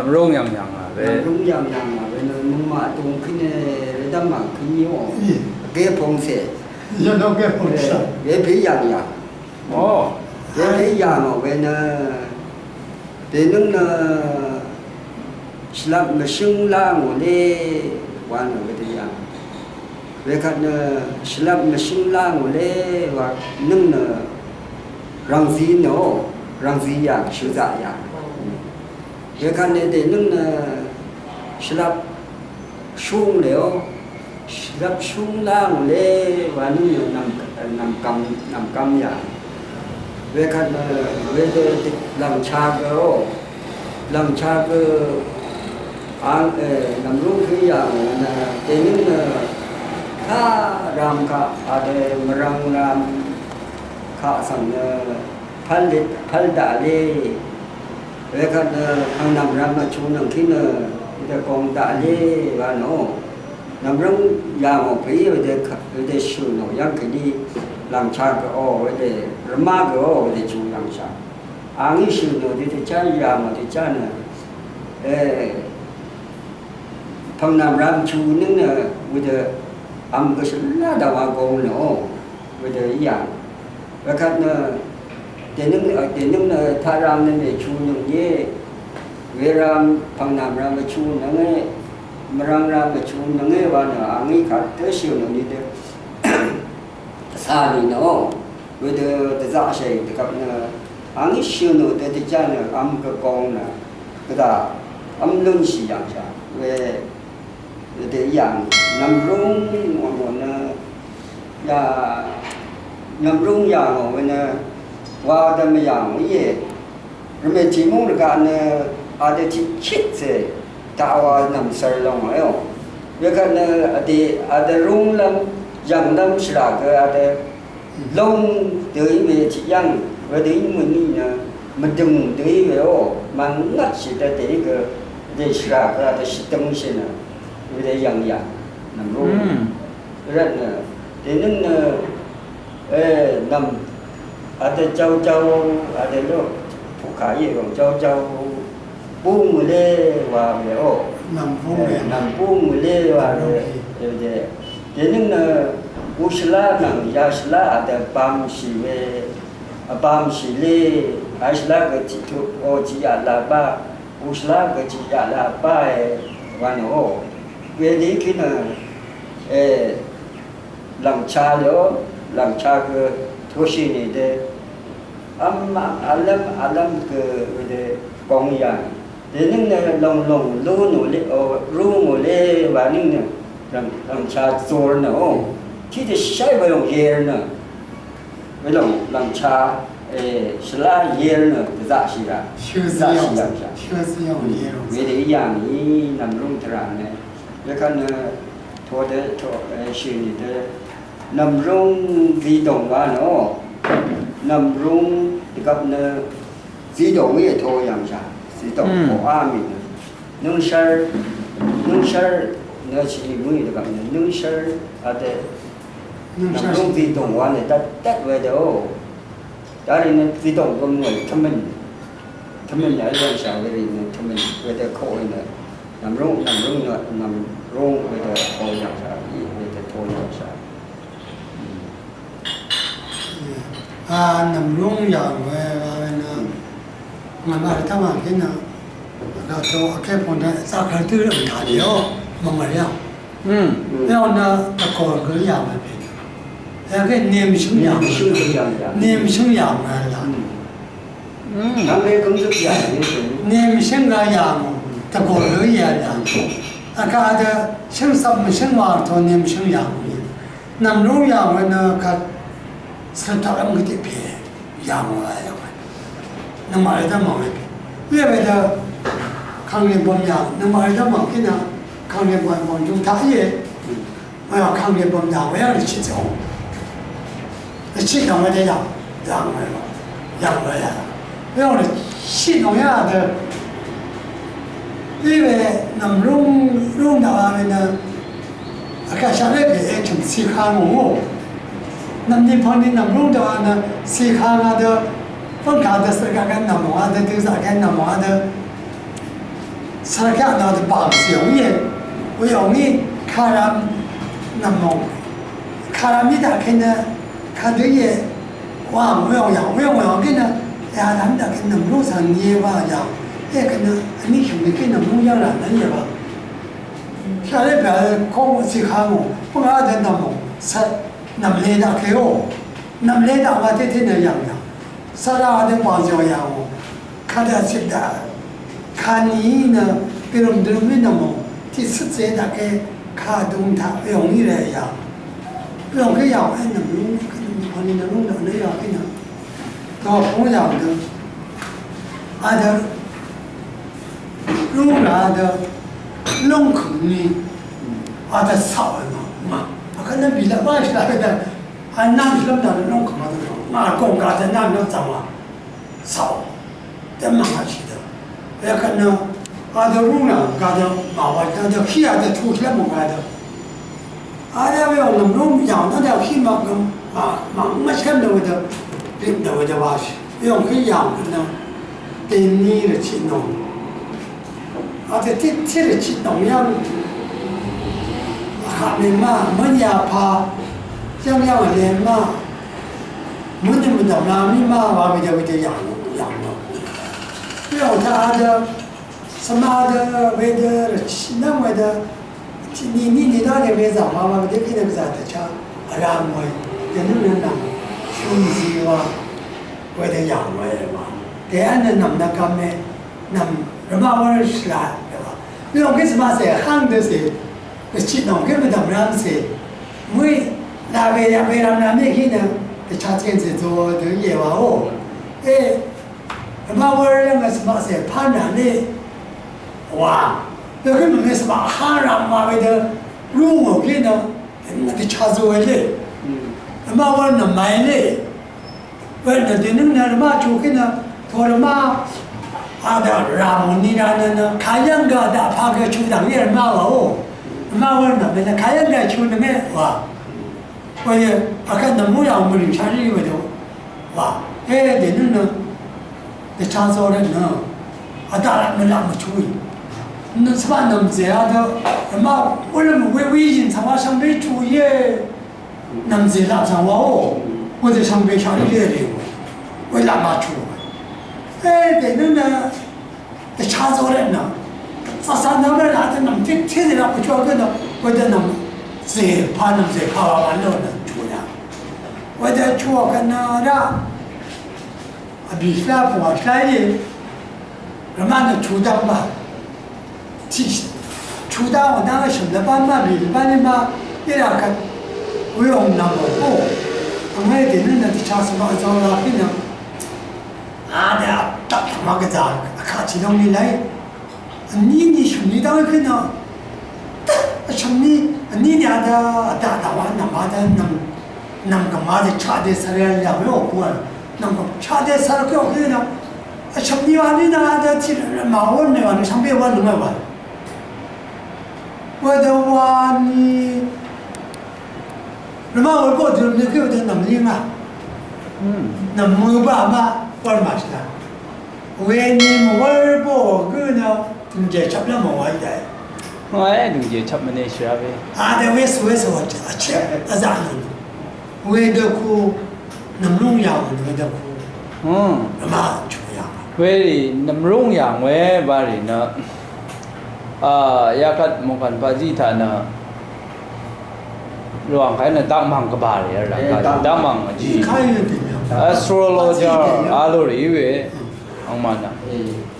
làm rung nhầm nhầm à về làm rung nhầm nhầm à về nó muốn mà tung cái này để đâm mà cái nhiều cái phong sệ giờ đâu cái phong sệ cái phí nhầm nhầm ồ. Cái phí nhầm mà về nó để nó là làm mà sưng la ngồi rồi về thì nhầm về cái nó làm mà sưng la ngồi đi và nâng là rằng gì nữa. Rằng gì nhầm sự dạ nhầm এখানে দিলেন স্লাব সুং লেও স্লাব সুং লাং লে বানি নাম নাম কাম নাম কাম ইয়া এখানে বেদে লাম চা গো লাম চা গো an làm lúc khi là đến khá ram khá à để ram làm khá sang phân phân đã đi le về khát hàng nằm ram mà chú nằm khi nè để con da le và nó nằm rong già một phí rồi để để sửa nó yang cái đi làm cha cái ô rồi để rama cái ô để chú làm cha ang yi sửa nó để để cha già mà để cha nè 에 방남 람추는 우드 암 것을 나다와 고노 우드 이양 wakatna tenung tenung tharam ne chu ye veram pangnam ram chu nange marang ram chu nange wa na angi kha te siu no ni de sa ni no with the the za she de kap na angi siu no de de cha na am ka kong na ka da am lung si yang cha we de yang nam rung mo mo na ya nhầm rung nhà của mình wa da me yang rồi mình chi mu ka anh a de chi chit se ta wa nam sar long ayo ye ka ne a de a de rung lam yang nam shra cái a de long tới về chi yang wa de mu ni mình mà đừng để về ô mà ngất chỉ để để cái để sra cái để chỉ tâm xin à để yang yang nằm rung rồi là thế nên nằm à đây châu châu à đây nó phụ khải gì còn châu châu. Buông người lê và mẹ ổ nằm buông mẹ nằm buông người lê và đều thế dạ, dạ. thế nhưng là u usla nằm ya sla à đây bám sĩ về bám sĩ lê. Ai sla cái chỉ thu ô chỉ ya là ba. U usla cái chỉ ya là ba e và nó ổ về đi cái là làm cha nữa làm cha cái thua gì đấy amma alam alam ke wede kong ya. De ning ne long long lu no le o ờ, ru mo le wa ning ne ram làm cha zor na o ti de shai wa yong yer na we long lam cha eh shla yer na de za shi ra. Shu za shi ra. shu zi yong yer we de ya ni nam rung tra ne cái kan to de to shi ni de nam rung vi dong wa no nằm rung thì gặp nó di động ấy thôi làm sao? Di động Ừ. của a mình nâng sơ nâng sơ nó chỉ mới được gặp nó nâng sơ à thế. Nằm rung di động và này ta tết về đâu đó thì nó di động của người thông minh. Thông minh ở đây sao cái gì nó thông minh. Về đây khổ này nằm rung nằm rung nữa nằm rung về đây thôi làm sao về đây thôi nằm luôn giờ về mà mà ta mà cái nào đó cho cái phần này sao khởi tư là nhà điều mà mà đâu ừ theo nó ta còn cái nhà mà thế cái niềm sống nhà niềm sống nhà mà là niềm sinh ra nhà ta còn cái nhà là à cái đó sinh sống sinh hoạt thôi niềm sống nhà nằm luôn giờ mà nó cái 산타랑 그때 피해 야무라요 너 말다 마음에 왜왜다 강림 범야 너 말다 마음 그냥 강림 범범 좀 다해 뭐야 강림 범야 왜 이렇게 치죠 치다면 되냐 양말 양말야 왜 오늘 신동야 들 이외 남롱 롱 나와면은 아까 샤레비 좀 시카노 nam tim phong đi nam rung đó na si kha nga đó phong cả đó sơ cả cái nam hoa ka nde đó tiêu giả cái nam hoa đó sơ cả đó thì bảo xíu gì 왜 영이 카람 남몽 카람이다 걔네 카드에 와 뭐야 뭐야 뭐야 걔네 야 남다 걔네 무산 예와야 예 근데 아니 형이 걔네 무야라 난 예와 걔네 별 공부지 하고 뭐가 된다 뭐 사, 那么来到开哦，那么来到我天天那样呀，啥啦的帮助呀我，看到是的，看你呢，别人都没那么，第四节大概看懂他不容易来呀，不容易呀，哎，那么可能可能能弄到那样去呢，到同样的，俺的，弄俺的，弄苦你，俺的少了嘛。那比那万十来的，还那什么的，弄恐怕都少。那公家的那能怎么少？这马上去的，要看呢，俺的路呢，俺的马娃，俺的皮啊，在土起来没的。俺家不要弄弄养那条皮嘛，跟马马没钱的会的，别的会的话要，用去养的呢，得你的去弄。俺在这这里去弄养。 하면마 머니 아파 쌍양은 내마 문제부터 남이마 와비 저기 저 양육 양육 그리고 다들 스마드 웨더 신남 웨더 니니 니다네 매자 마마 되게 되자 차 아람모 되는 나 흉지와 웨더 양외와 대안은 남나 감에 남 러마월 시라 그래서 그래서 마세 한듯이 chi nong ke me dam ram se mui la ve ya ve ram na me ki na de cha chen se zo de ye wa o e ma wa re ma se ma se pa na ne wa de ke me se ma ha ra ma ve de ru mo ke na de cha zo le ma wa na mai le wa na de na ma chu ke na 도르마 아다 라모니라는 가양가다 파괴 주당 일마오 마원다 내가 가야다 주는데 와 뭐야 아까 너무 야무리 자리 가지고 와 해야 되는 내 찬소는 너 아다라 내가 뭐 주이 너 스만 넘제야도 엄마 원래 왜 위진 상화 상배 주예 남제라 상화오 어제 상배 자리에 되고 왜 남아 주고 해야 되는 너 찬소는 너 chu 哎，对那呢，这查着了呢，啥啥那么那这能听听着不叫个呢，我的能谁怕能谁怕完了呢出来，我的出个那的，啊，比赛不好赛的，人们的出道嘛，其出道我那个什么班嘛，比班的嘛，一两个不用那么多，我们的那的查什么着了，可能。啊的，大他妈个咋？看起东西来， 니니 shumidang kina shumni nini ada ada ada wana mada nam nam ka mada chade sarayal ya yo kuwa nam ka chade sarakyo kina shumni wani na ada tira mawon ne wani shangbe wa lunga wa wada wani luma 월보 들으면 그거든 남리마 남무바 아마 얼마시다 왜님 월보 그냥 ludzie chaplamo wajda Mae ludzie chapmane shabe ada wes wes wat ache azali we do ku namlung ya we do ku hmm ma chu ya we ri namlung ya we ba ri na a yakat mokan paji thana ระหว่างใครเนี่ยตั้งมังกบาลเลยหลังการตั้งมังจี astrologer อาลูรีเวอังมันนะ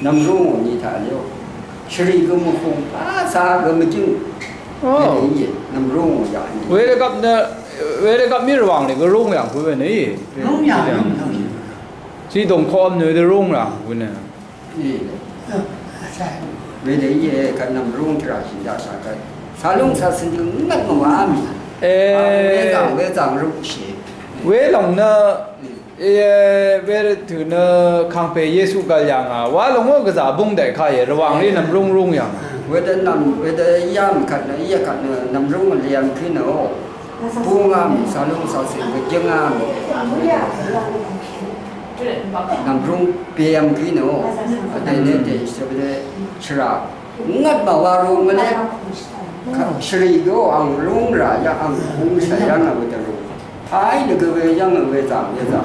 能容我你他了，吃了一个木红，啊啥个没进，没理解，能容我呀你。为了干那，为了干米王那个容呀，不问你。容呀，容呀。自动 call 你的容啦，不呢？你。为了也干能容起来，现在啥个，啥容啥事情那个娃咪。诶。为长为长容些。为龙呢？嗯 về từ nó khang pe Giêsu cái yang à, và lòng ngô cái giả bung đại khai, rồi vàng đi nằm rung rung yang. À, về tới nằm về tới yam cắt nữa, yam cắt nữa nằm rung mà liền khi nào, buông am sao lung sao xịn cái chân am. Nằm rung PM khi nào, ở đây nên thì sẽ về sra ngất mà vào rung cái này, sri go ăn rung ra, dạ, ăn rung sẽ ăn là về tới rung. Ai được cái về dạ, dân người giảm về giảm.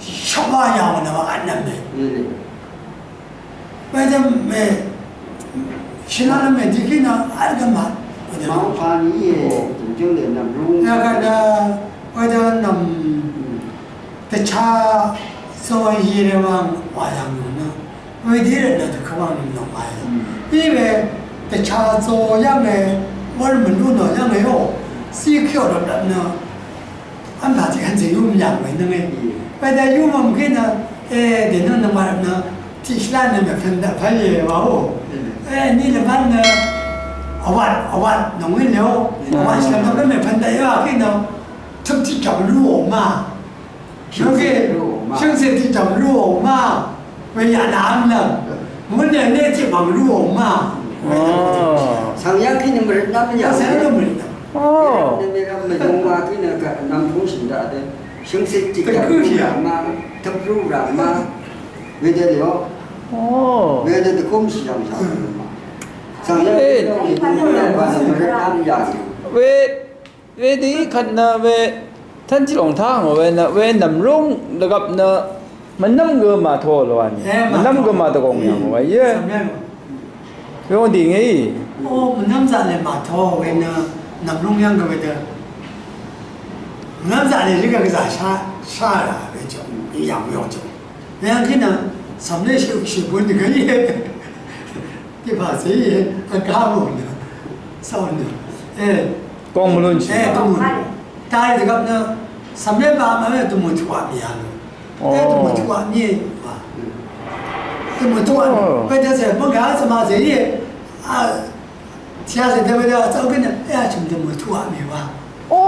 협화하고 나면 안 납니다. 음. 왜냐면 매 신하는 매 니기나 알겠만 마우판이에 정정된남 룽 내가 그 나 어제 남 음. 대차 서원시래왕 와장군은 왜 니를 나도 그만은 넘어요 이외 대차 서양의 월문 루너 양의요 시켜를 남는 안 바지 한세 용량고 있는 게 bada yuma mgena e de non na marna tishlana me fenda faye wawo e ni le ban na awan awan na ngin leo awan slam na me fenda ya ke na tum ti jam lu ma shoge shengse ti jam lu ma 왜 야나암나 문에 내지 망루 엄마 상약히는 물 남냐 상약히는 물 남냐 남풍신다 성실직 덕루라마 덕루라마 왜되려 왜되려 꼼수장 về về đi khẩn là về thân chỉ lòng thang ở về là về nằm rung được gặp là mình năm người mà thua rồi mình năm người mà tôi còn nhỏ vậy chứ. Cái con gì nghĩ. Ô mình năm giờ lại mà thôi, về là nằm rung nhau cái về được 남자는 이렇게 그래서 샤 샤라 그 죠? 이 양보 죠. 내가 그냥 삼내 세우시 뭔데 그게 이 봐세 요. 아까 뭐 싸우 네. 예. 공 물론 지. 예, 공. 다들 제가 그냥 삼내 밤에 또못 좋아 미 안. 또못 좋아 니 봐. 또못 좋 아. 그래서 뭔가 하지 마세 요. 아. 지하철 대비가 저기는 애좀 좀못 좋아 미 안. 谁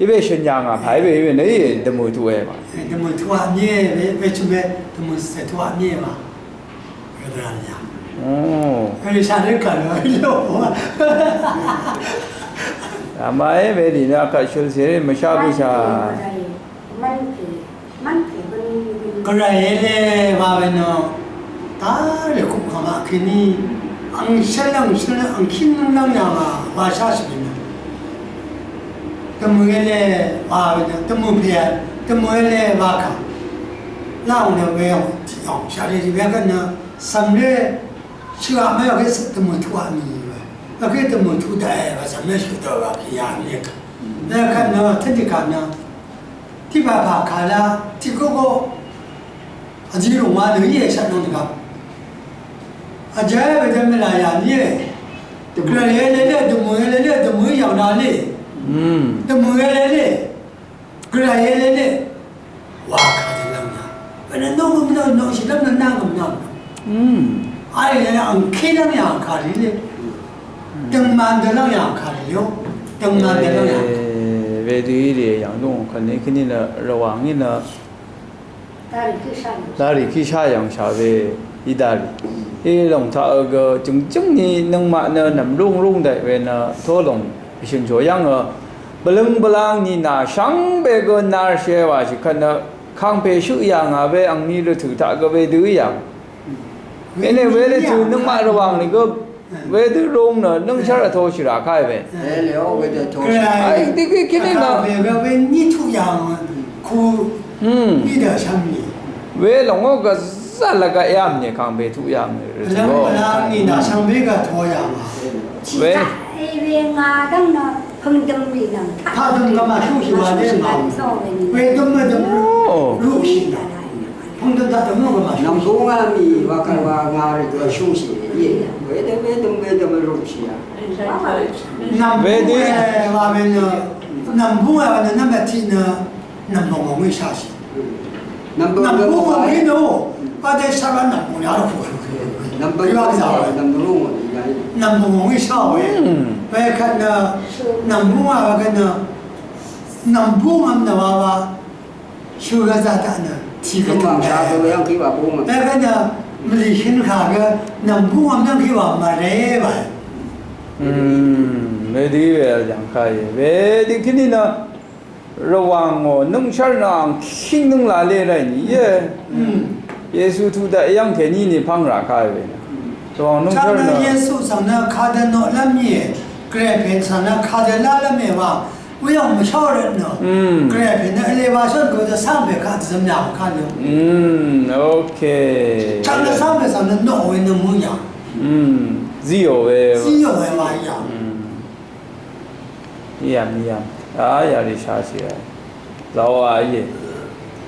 이베 신장아 바이베 이베 네이 데모 두에 마 데모 두아 미에 베 추베 데모 세 두아 미에 마 그러냐 오 그래 샤를 가려 이거 아마에 베디나 아까 슐세레 마샤부샤 만피 만피 그래레 마베노 다레 쿠카마 키니 앙샬랑 슐랑 앙킨랑 야마 마샤스비 tumuele mavina tumupia tumuele maka launa weo tiong shari ribeka na samre shiwa me oke tumutu ami wa oke tumutu da e wa samre shudo wa kiya neka na ka na tati ka na ti ba ba ka la ti go go aji ro wa lo ye sha no ka aja ba de me la ya ye တကယ်လေလေတမွေလေလေတမွေရောက်တာလေ 또 뭐가 되네? 그래야 되네? 와, 가질랍니다. 왜냐, 녹음도 녹실랍니다, 나금다. 음. 아니, 내가 안 캐나면 안 가리네. 등 만들면 안 가리요. 등 만들면 안 가리요. về đi để yang dong kan ne kini na ra wang ni na dari khi sa yang sa về đi dari ý lòng thợ cái chứng chứng ni nâng mạng nè nằm rung rung đấy về nè thua lòng ရှင်ကျော်យ៉ាងဘလုံဘလန်းနီနာရှမ်းဘေကနာရှေဝါရှိခနခံပေရှုយ៉ាងအဘဲအငနီလထုတာကဘေဒူយ៉ាងမင်းလည်းဝဲလေသူနှမရဝံလေကဝဲသူရုံးနော်နှုံချရထောရှိတာခိုင်ပဲအဲလေဝဲသူထောရှိအဲ့ဒီကိကိနေနော်ဝဲဝဲညှထူយ៉ាងခုอืมนี่ดาชามีဝဲလောကစလကရမြခံပေသူရမယ်ဘောဘလာနီနာရှံဘေကထောရမှာဝဲ 가정가마 충실하네 왜 덤마덤 루시나 홍든다 덤마가마 남동아미 와카와 나를 더 충실해 왜덤왜덤왜덤 루시야 남부에 와면은 남부에 와는 남아티는 남동아미 사시 남부가 왜노 바데사가 남부에 알아보고 남부가 남부로 nambumongi shawe wekana nambunga wakana nambunga mnawawa shuga zatana tiga tunga wekana mlishin kaga nambunga mnamkiwa marewa 메디에 양카예 메디 키니나 러왕어 능찰랑 킹능라레라니 예 예수 두다 양개니니 방라카예나 So no problem. Jesus sana kada no lamye grab sana kada la lamye ma we are mature no. Grab in the elevation go the sambe ka zamya ka no. Mm okay. Chang sambe sana no we no munya. Mm zero we. Zero we ma ya. Mm. Yeah yeah. အားရရရှာစီရဇောဝါရဲ့